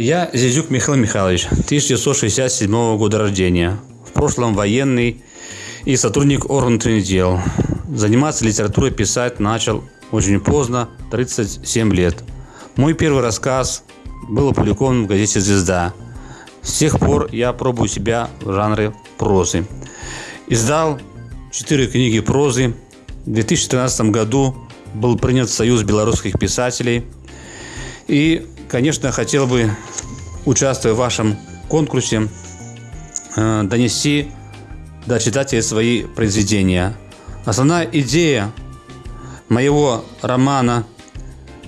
Я Зизюк Михаил Михайлович, 1967 года рождения. В прошлом военный и сотрудник органов дел. Заниматься литературой писать начал очень поздно, 37 лет. Мой первый рассказ был опубликован в газете «Звезда». С тех пор я пробую себя в жанре прозы. Издал четыре книги прозы. В 2013 году был принят Союз белорусских писателей. И, конечно, хотел бы, участвуя в вашем конкурсе, э, донести до читателей свои произведения. Основная идея моего романа,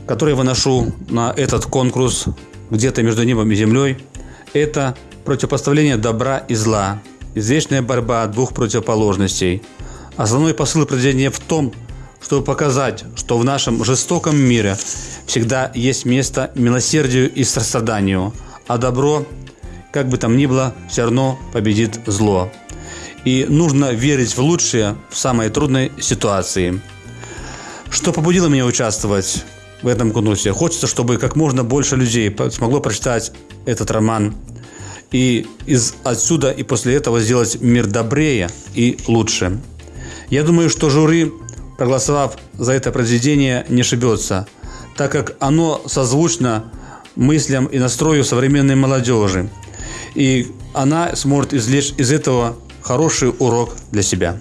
который я выношу на этот конкурс где-то между небом и землей, это противопоставление добра и зла, извечная борьба двух противоположностей. Основной посыл произведения в том, чтобы показать, что в нашем жестоком мире всегда есть место милосердию и состраданию, а добро, как бы там ни было, все равно победит зло. И нужно верить в лучшее в самой трудной ситуации. Что побудило меня участвовать в этом конкурсе? Хочется, чтобы как можно больше людей смогло прочитать этот роман и из отсюда и после этого сделать мир добрее и лучше. Я думаю, что жюри, проголосовав за это произведение, не ошибется, так как оно созвучно мыслям и настрою современной молодежи. И она сможет извлечь из этого хороший урок для себя.